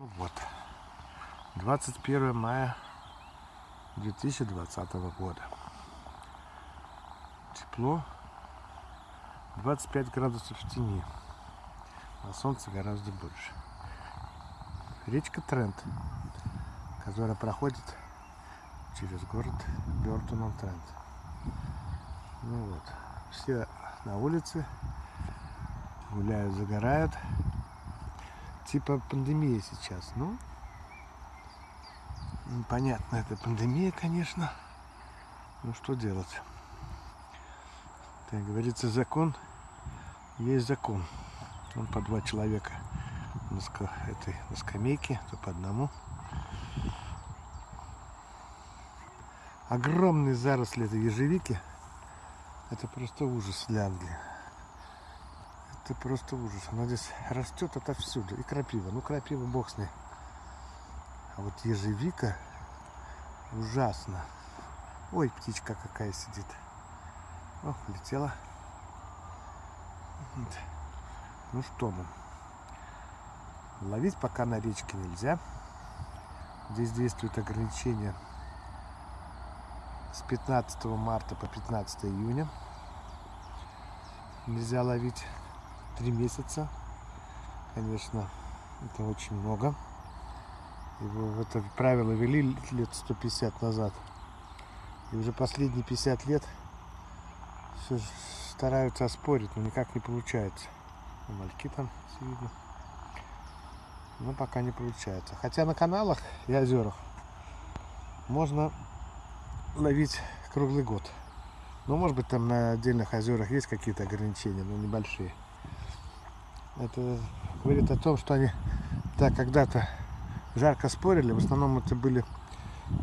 Вот. 21 мая 2020 года. Тепло. 25 градусов в тени. На солнце гораздо больше. Речка Трент, которая проходит через город Бертон Трент. Ну вот. Все на улице гуляют, загорают типа пандемия сейчас. Ну, понятно, это пандемия, конечно. Ну, что делать? Как говорится, закон есть закон. Он по два человека на, ска этой, на скамейке, то по одному. Огромные заросли этой ежевики. Это просто ужас для Англии это просто ужас. Она здесь растет отовсюду. И крапива. Ну, крапива бог с ней. А вот ежевика ужасно. Ой, птичка какая сидит. О, полетела. Ну что мы. Ловить пока на речке нельзя. Здесь действует ограничение с 15 марта по 15 июня. Нельзя ловить три месяца. Конечно, это очень много. Его это правило вели лет 150 назад. И уже последние 50 лет все стараются оспорить, но никак не получается. Ну, мальки там все видно. Но пока не получается. Хотя на каналах и озерах можно ловить круглый год. Ну, может быть, там на отдельных озерах есть какие-то ограничения, но небольшие. Это говорит о том, что они так когда-то жарко спорили. В основном это были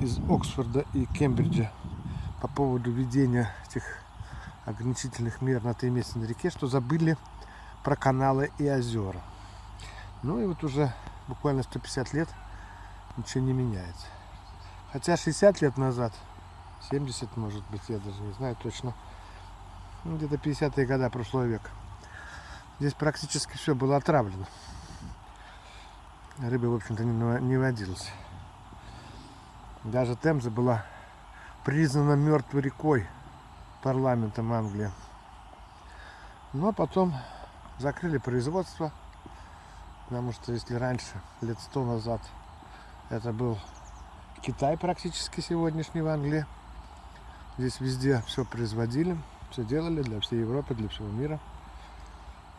из Оксфорда и Кембриджа по поводу введения этих ограничительных мер на три месяца на реке, что забыли про каналы и озера. Ну и вот уже буквально 150 лет ничего не меняется. Хотя 60 лет назад, 70 может быть, я даже не знаю точно, ну, где-то 50-е годы прошлого века, Здесь практически все было отравлено. Рыбы, в общем-то, не водилось. Даже Темза была признана мертвой рекой парламентом Англии. Но потом закрыли производство, потому что если раньше, лет сто назад, это был Китай практически сегодняшний в Англии, здесь везде все производили, все делали для всей Европы, для всего мира –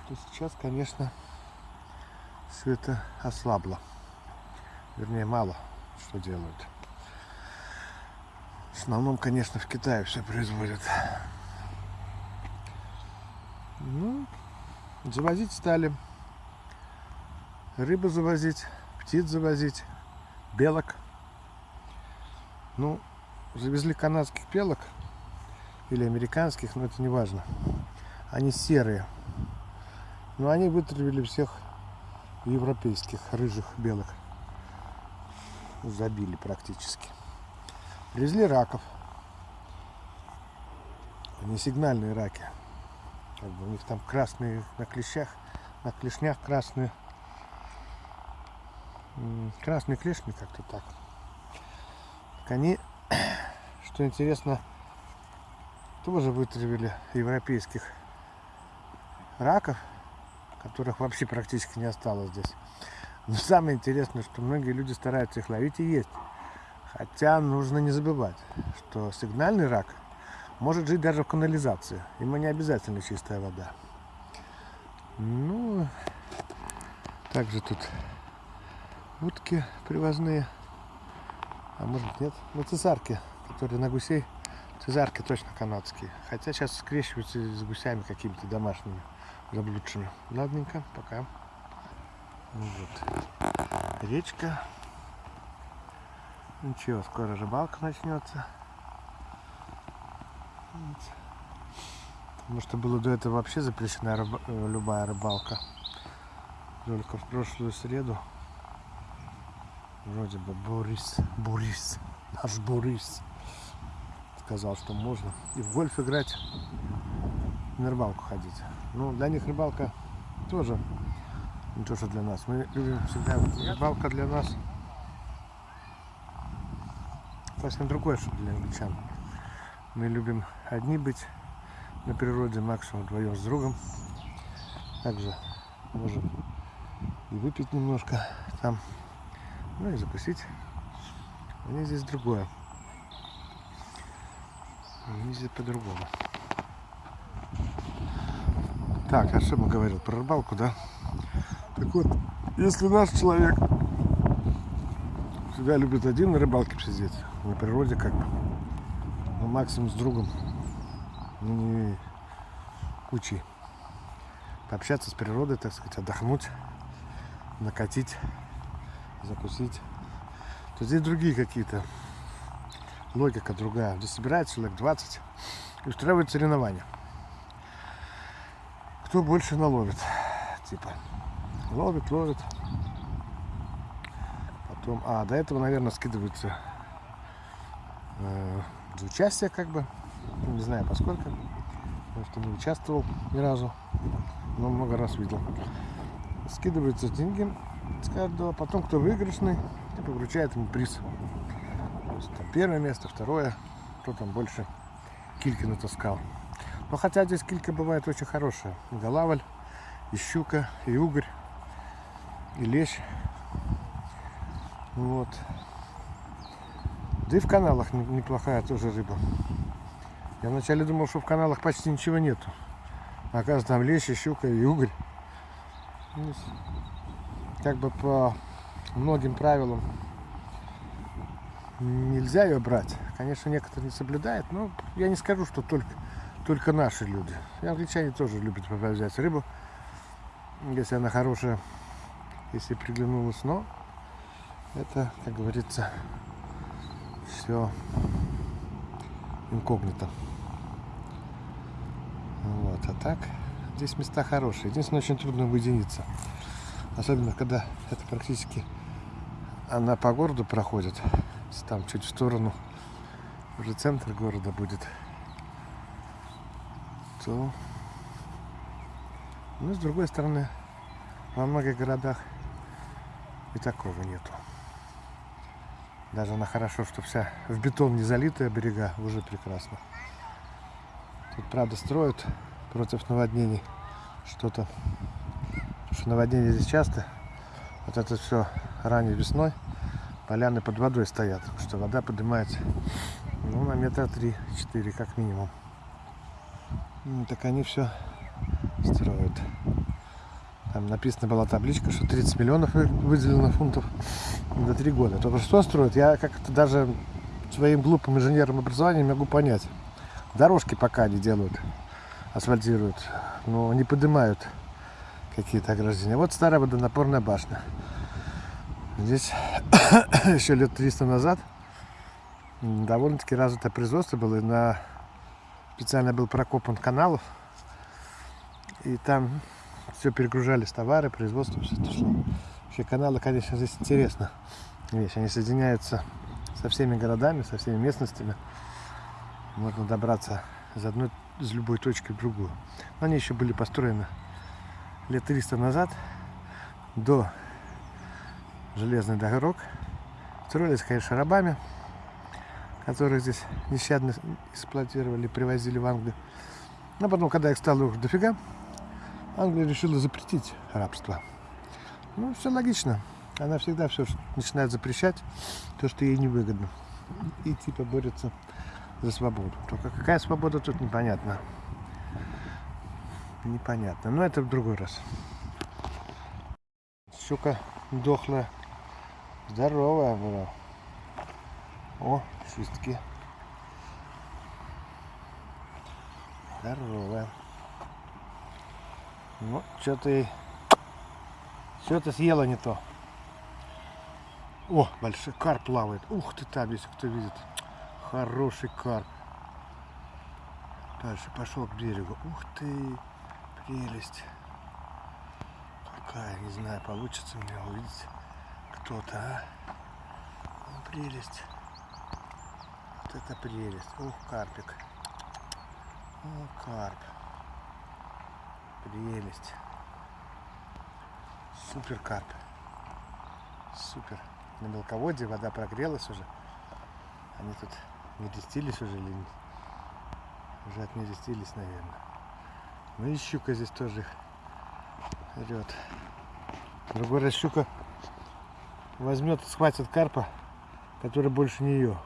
то сейчас, конечно, все это ослабло. Вернее, мало что делают. В основном, конечно, в Китае все производят. Ну, завозить стали. Рыбу завозить, птиц завозить, белок. Ну, завезли канадских белок или американских, но это не важно. Они серые. Но они вытравили всех европейских рыжих белых. Забили практически. Привезли раков. Они сигнальные раки. Как бы у них там красные на клещах, на клешнях красные. Красный клешни как-то так. так. Они, что интересно, тоже вытравили европейских раков которых вообще практически не осталось здесь. Но самое интересное, что многие люди стараются их ловить и есть. Хотя нужно не забывать, что сигнальный рак может жить даже в канализации. Ему не обязательно чистая вода. Ну, также тут утки привозные. А может нет. Ну, цесарки, которые на гусей. Цезарки точно канадские. Хотя сейчас скрещиваются с гусями какими-то домашними заблудшими. Ладненько, пока. Вот. Речка. Ничего, скоро рыбалка начнется. Потому что было до этого вообще запрещена рыба, э, любая рыбалка. Только в прошлую среду вроде бы Борис, Борис, наш Борис сказал, что можно и в гольф играть, на рыбалку ходить. Ну, для них рыбалка тоже Не то, что для нас. Мы любим всегда рыбалка для нас. Совсем другое, что для англичан. Мы любим одни быть на природе, максимум вдвоем с другом. Также можем и выпить немножко там, ну и закусить. Они здесь другое. Они здесь по-другому. Так, а что мы говорил про рыбалку, да? Так вот, если наш человек всегда любит один на рыбалке сидеть, на природе как бы, ну, максимум с другом, ну, не кучей, пообщаться с природой, так сказать, отдохнуть, накатить, закусить, то здесь другие какие-то, логика другая. Здесь собирается человек 20 и устраивают соревнования. Кто больше наловит, типа, ловит, ловит. Потом, а, до этого, наверное, скидываются э, за участие, как бы, не знаю, поскольку, потому что не участвовал ни разу, но много раз видел. Скидываются деньги с каждого, потом кто выигрышный, типа, вручает ему приз. То есть, там, первое место, второе, кто там больше кильки натаскал. Но хотя здесь килька бывает очень хорошая. И голавль, и щука, и угорь, и лещ. Вот. Да и в каналах неплохая тоже рыба. Я вначале думал, что в каналах почти ничего нету. А оказывается, там лещ, и щука и угорь. Как бы по многим правилам нельзя ее брать. Конечно, некоторые не соблюдают, но я не скажу, что только, только наши люди. И англичане тоже любят взять рыбу, если она хорошая, если приглянулась, но это, как говорится, все инкогнито. Вот, а так, здесь места хорошие. Единственное, очень трудно уединиться. Особенно, когда это практически она по городу проходит там чуть в сторону уже центр города будет, то ну с другой стороны во многих городах и такого нету. Даже она хорошо, что вся в бетон не залитая берега, уже прекрасно. Тут, правда, строят против наводнений что-то. Потому что наводнения здесь часто. Вот это все ранней весной поляны под водой стоят, что вода поднимается ну, на метра три-четыре как минимум. Так они все строят. Там написана была табличка, что 30 миллионов выделено фунтов за три года. Только что строят, я как-то даже своим глупым инженерным образованием могу понять. Дорожки пока не делают, асфальтируют, но не поднимают какие-то ограждения. Вот старая водонапорная башня. Здесь еще лет 300 назад довольно-таки развитое производство было. И на... Специально был прокопан каналов. И там все перегружались товары, производство, все это шло. Вообще каналы, конечно, здесь интересно. Вещь. Они соединяются со всеми городами, со всеми местностями. Можно добраться из одной, из любой точки в другую. Но они еще были построены лет 300 назад, до железных дорог. Строились, конечно, рабами, которых здесь нещадно эксплуатировали, привозили в Англию. Но потом, когда их стало уже дофига, Англия решила запретить рабство. Ну, все логично. Она всегда все начинает запрещать, то, что ей невыгодно. И типа борется за свободу. Только какая свобода тут непонятно. Непонятно. Но это в другой раз. Щука дохлая. Здоровая была. О, шестки. Здоровая. Ну, что-то и... Что-то съела не то. О, большой карп плавает. Ух ты там, если кто видит. Хороший карп. Дальше пошел к берегу. Ух ты, прелесть. Какая, не знаю, получится мне увидеть кто-то, а? Ну, прелесть. Это прелесть. Ух, карпик. О, карп. Прелесть. Супер карп. Супер. На мелководье вода прогрелась уже. Они тут нерестились уже или не- уже отнерестились, наверное. Ну и щука здесь тоже орет. Другой раз щука возьмет, схватит карпа, который больше нее.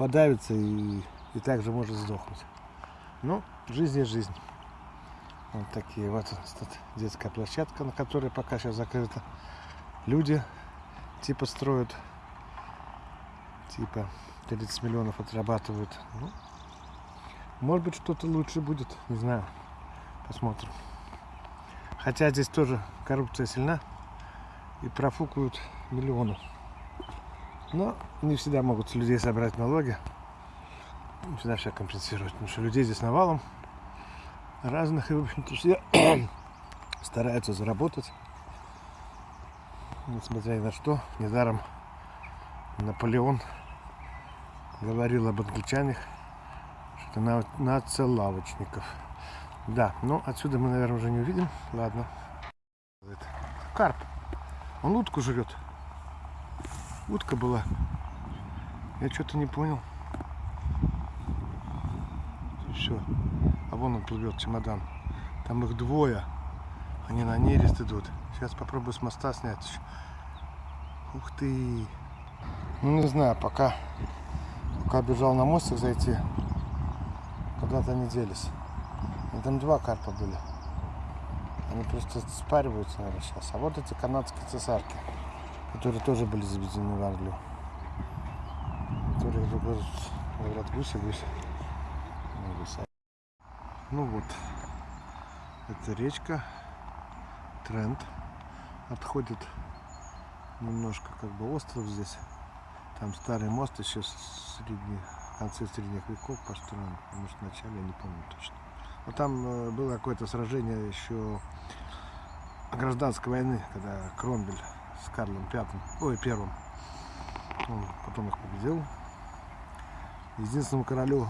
Подавится и, и также может сдохнуть. Ну, жизнь есть жизнь. Вот такие вот тут детская площадка, на которой пока сейчас закрыта. Люди типа строят, типа 30 миллионов отрабатывают. Ну, может быть что-то лучше будет, не знаю. Посмотрим. Хотя здесь тоже коррупция сильна и профукают миллионы. Но не всегда могут с людей собрать налоги. Не всегда все компенсировать. Потому что людей здесь навалом разных. И, в общем-то, все стараются заработать. Несмотря ни на что. Недаром Наполеон говорил об англичанах, что на, нацелавочников. Да, ну отсюда мы, наверное, уже не увидим. Ладно. Карп. Он утку жрет. Утка была. Я что-то не понял. Все. А вон он плывет, чемодан. Там их двое. Они на нерест идут. Сейчас попробую с моста снять. Ух ты. Ну не знаю, пока, пока бежал на мостик зайти, куда-то они делись. Там два карпа были. Они просто спариваются, наверное, сейчас. А вот эти канадские цесарки, которые тоже были заведены в Англию. Которые говорят, говорят гуси, гуси. Гуся. Ну вот, это речка, тренд. Отходит немножко как бы остров здесь. Там старый мост еще с средних, в конце средних веков построен. Может, в начале, я не помню точно. Но там э, было какое-то сражение еще гражданской войны, когда Кромвель с Карлом Пятым, ой, Первым, он потом их победил. Единственному королю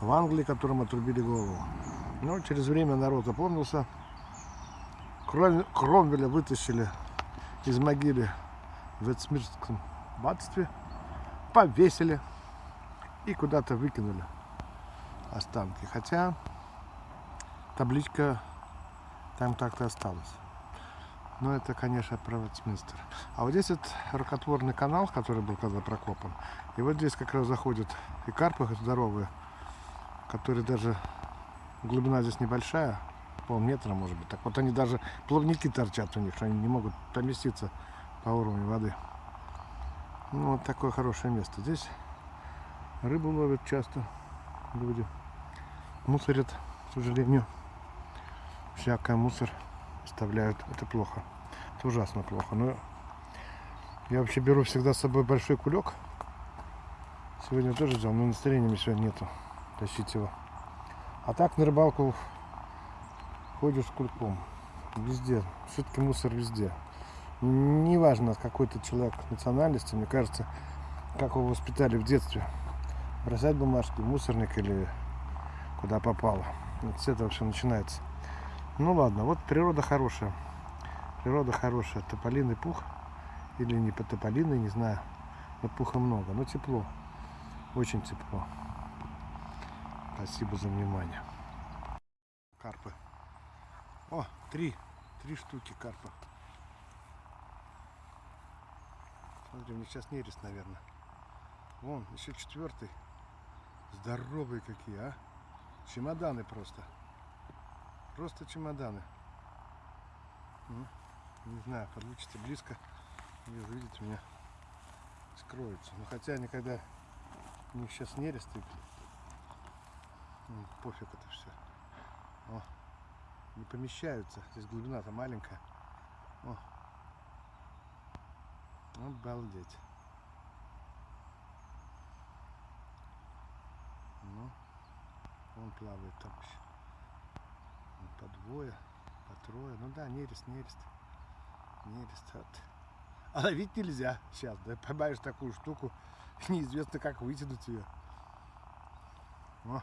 в Англии, которому отрубили голову. Но через время народ опомнился. Кром- Кромвеля вытащили из могилы в Эцмирском аббатстве, повесили и куда-то выкинули останки. Хотя табличка там так-то осталась. Но это, конечно, про Вестминстер. А вот здесь вот рукотворный канал, который был когда прокопан. И вот здесь как раз заходят и карпы здоровые, которые даже глубина здесь небольшая, полметра может быть. Так вот они даже плавники торчат у них, что они не могут поместиться по уровню воды. Ну, вот такое хорошее место. Здесь рыбу ловят часто люди. Мусорят, к сожалению. Всякое мусор оставляют. Это плохо. Это ужасно плохо. Но я вообще беру всегда с собой большой кулек. Сегодня тоже взял, но настроения мне сегодня нету тащить его. А так на рыбалку ходишь с кульком. Везде. Все-таки мусор везде. Неважно, какой-то человек национальности, мне кажется, как его воспитали в детстве. Бросать бумажки мусорник или куда попало. Вот с этого все начинается. Ну ладно, вот природа хорошая. Природа хорошая. Тополиный пух. Или не по тополиный, не знаю. Но пуха много. Но тепло. Очень тепло. Спасибо за внимание. Карпы. О, три. Три штуки карпа. Смотри, мне сейчас нерест, наверное. Вон, еще четвертый. Здоровые какие, а? Чемоданы просто. Просто чемоданы. Ну, не знаю, получится близко. Вижу, видите, у меня скроются. Но хотя никогда у них сейчас нерест и ну, пофиг это все. О, не помещаются. Здесь глубина-то маленькая. О. Обалдеть. Ну, он плавает там еще. По двое, по трое. Ну да, нерест, нерест. Нерест. Вот. А ловить нельзя сейчас. Да поймаешь такую штуку, неизвестно как вытянуть ее. О.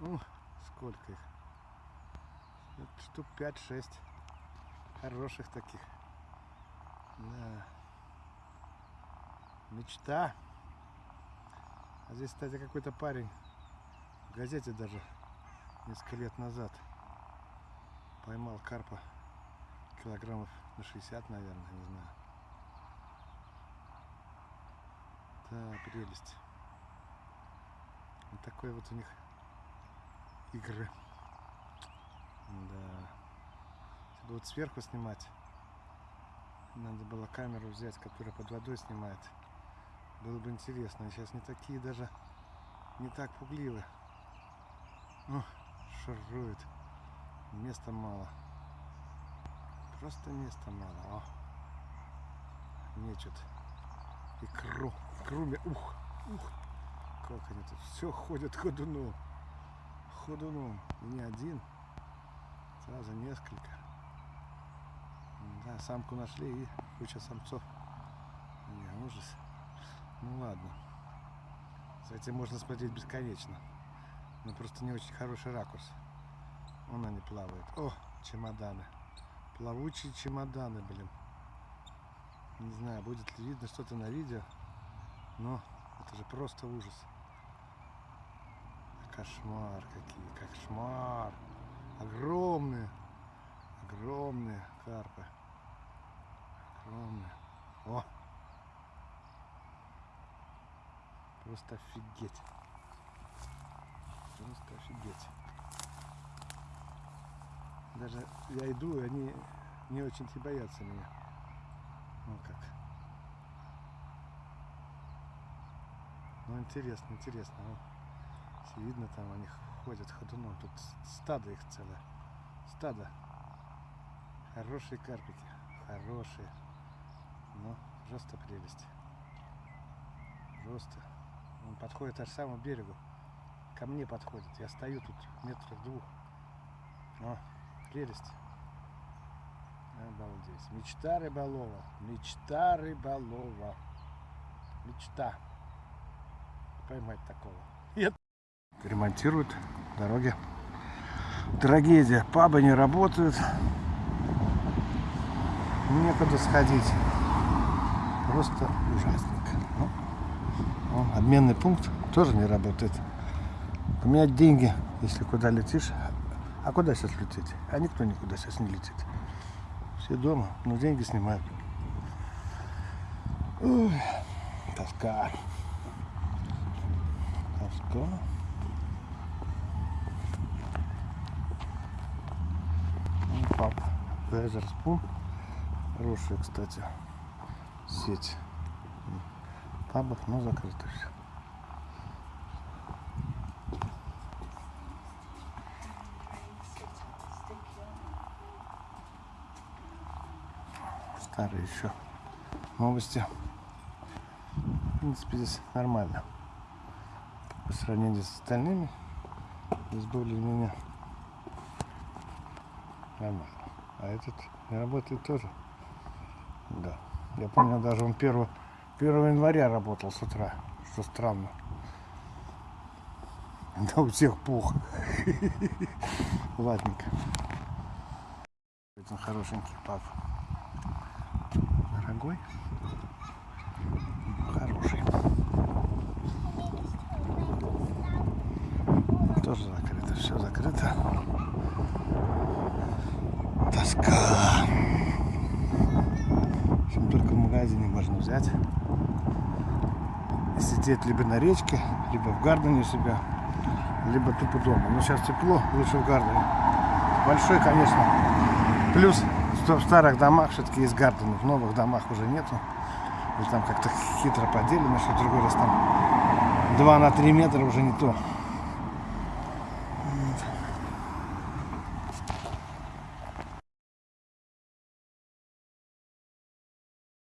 Ну, сколько их? Вот штук 5-6. Хороших таких. Да. Мечта. А здесь, кстати, какой-то парень в газете даже несколько лет назад поймал карпа килограммов на 60, наверное, не знаю. Да, прелесть. Вот такой вот у них игры. Да. Если бы вот сверху снимать, надо было камеру взять, которая под водой снимает. Было бы интересно. Сейчас не такие даже, не так пугливы. О, шурует. Места мало. Просто места мало. О. Мечут. Икру. Икру. мне- Ух. Ух. Как они тут все ходят ходуном. Ходуном. И не один. Сразу несколько. Да, самку нашли и куча самцов. Не, ужас. Ну ладно. За этим можно смотреть бесконечно. Но просто не очень хороший ракурс. Вон они плавают. О, чемоданы. Плавучие чемоданы, блин. Не знаю, будет ли видно что-то на видео. Но это же просто ужас. Кошмар какие, кошмар. Огромные, огромные карпы. Огромные. О! Просто офигеть. Просто офигеть. Даже я иду, и они не очень-то боятся меня. Ну как. Ну интересно, интересно. Все видно там, они ходят ходуном. Тут стадо их целое. Стадо. Хорошие карпики. Хорошие. Ну, просто прелесть. Просто. Он подходит аж к самому берегу. Ко мне подходит. Я стою тут метров двух. О, прелесть. Обалдеть. Мечта рыболова. Мечта рыболова. Мечта. Поймать такого. Нет. Ремонтируют дороги. Трагедия. Пабы не работают. Некуда сходить. Просто ужасненько. Ну, обменный пункт тоже не работает. Поменять деньги, если куда летишь. А куда сейчас лететь? А никто никуда сейчас не летит. Все дома, но деньги снимают. Ой, тоска. Тоска. Ну, Пап. Везерспун. Хорошая, кстати, сеть пабов, но закрыто все. Старые еще новости. В принципе, здесь нормально. По сравнению с остальными, здесь более-менее нормально. А этот не работает тоже. Да. Я помню, даже он 1, 1 января работал с утра, что странно. Да у всех пух. Ладненько. Очень хорошенький пап. Дорогой. Хороший. Тоже закрыто. Все закрыто. Тоска. Общем, только в магазине можно взять. И сидеть либо на речке, либо в гардене у себя, либо тупо дома. Но сейчас тепло, лучше в гардене. Большой, конечно. Плюс в старых домах все-таки есть гардены, в новых домах уже нету. И там как-то хитро поделено, что другой раз там 2 на 3 метра уже не то.